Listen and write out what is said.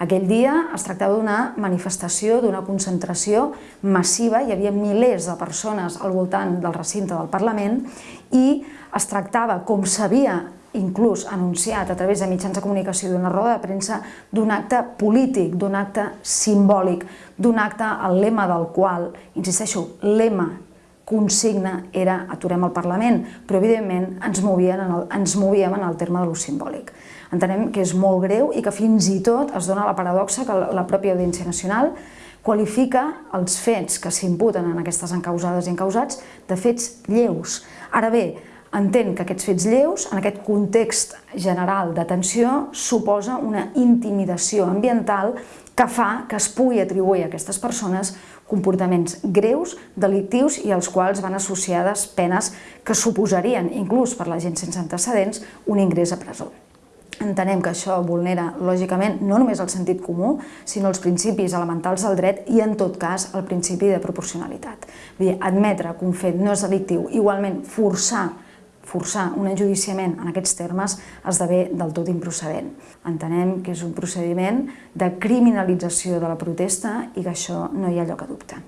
Aquell dia es tractava d'una manifestació, d'una concentració massiva, hi havia milers de persones al voltant del recinte del Parlament i es tractava, com s'havia inclús anunciat a través de mitjans de comunicació d'una roda de premsa, d'un acte polític, d'un acte simbòlic, d'un acte el lema del qual, insisteixo, lema consigna era aturem el Parlament, però evidentment ens, movien en el, ens movíem en el terme de l'ús simbòlic. Entenem que és molt greu i que fins i tot es dona la paradoxa que la pròpia Audiència Nacional qualifica els fets que s'imputen en aquestes encausades i encausats de fets lleus. Ara bé, entén que aquests fets lleus, en aquest context general d'atenció, suposa una intimidació ambiental que fa que es pugui atribuir a aquestes persones comportaments greus, delictius i als quals van associades penes que suposarien, inclús per la gent sense antecedents, un ingrés a presó. Entenem que això vulnera, lògicament, no només el sentit comú, sinó els principis elementals del dret i, en tot cas, el principi de proporcionalitat. Vull dir, admetre que un fet no és delictiu, igualment forçar forçar un enjudiciament en aquests termes esdevé del tot improcedent. Entenem que és un procediment de criminalització de la protesta i que això no hi ha lloc a dubte.